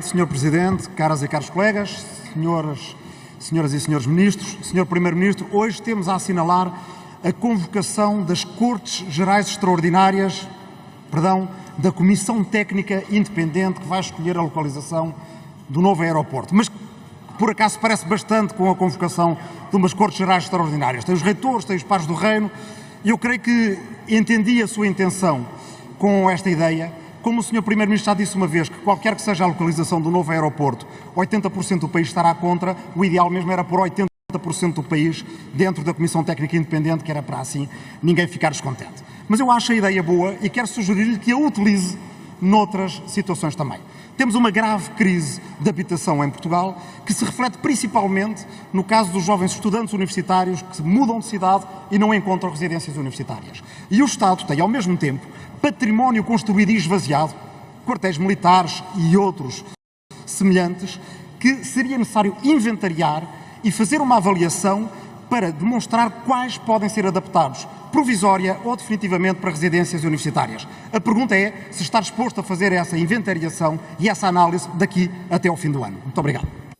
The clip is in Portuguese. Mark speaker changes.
Speaker 1: Sr. Presidente, caras e caros colegas, senhoras, senhoras e senhores ministros, Sr. Primeiro-Ministro, hoje temos a assinalar a convocação das Cortes Gerais Extraordinárias, perdão, da Comissão Técnica Independente que vai escolher a localização do novo aeroporto. Mas por acaso parece bastante com a convocação de umas Cortes Gerais Extraordinárias. Tem os reitores, tem os pares do Reino, e eu creio que entendi a sua intenção com esta ideia, como o Sr. Primeiro-Ministro já disse uma vez que qualquer que seja a localização do novo aeroporto, 80% do país estará contra, o ideal mesmo era por 80% do país dentro da Comissão Técnica Independente, que era para assim ninguém ficar descontente. Mas eu acho a ideia boa e quero sugerir-lhe que a utilize noutras situações também. Temos uma grave crise de habitação em Portugal que se reflete principalmente no caso dos jovens estudantes universitários que mudam de cidade e não encontram residências universitárias. E o Estado tem, ao mesmo tempo, património construído e esvaziado, quartéis militares e outros semelhantes, que seria necessário inventariar e fazer uma avaliação para demonstrar quais podem ser adaptados, provisória ou definitivamente para residências universitárias. A pergunta é se está disposto a fazer essa inventariação e essa análise daqui até ao fim do ano. Muito obrigado.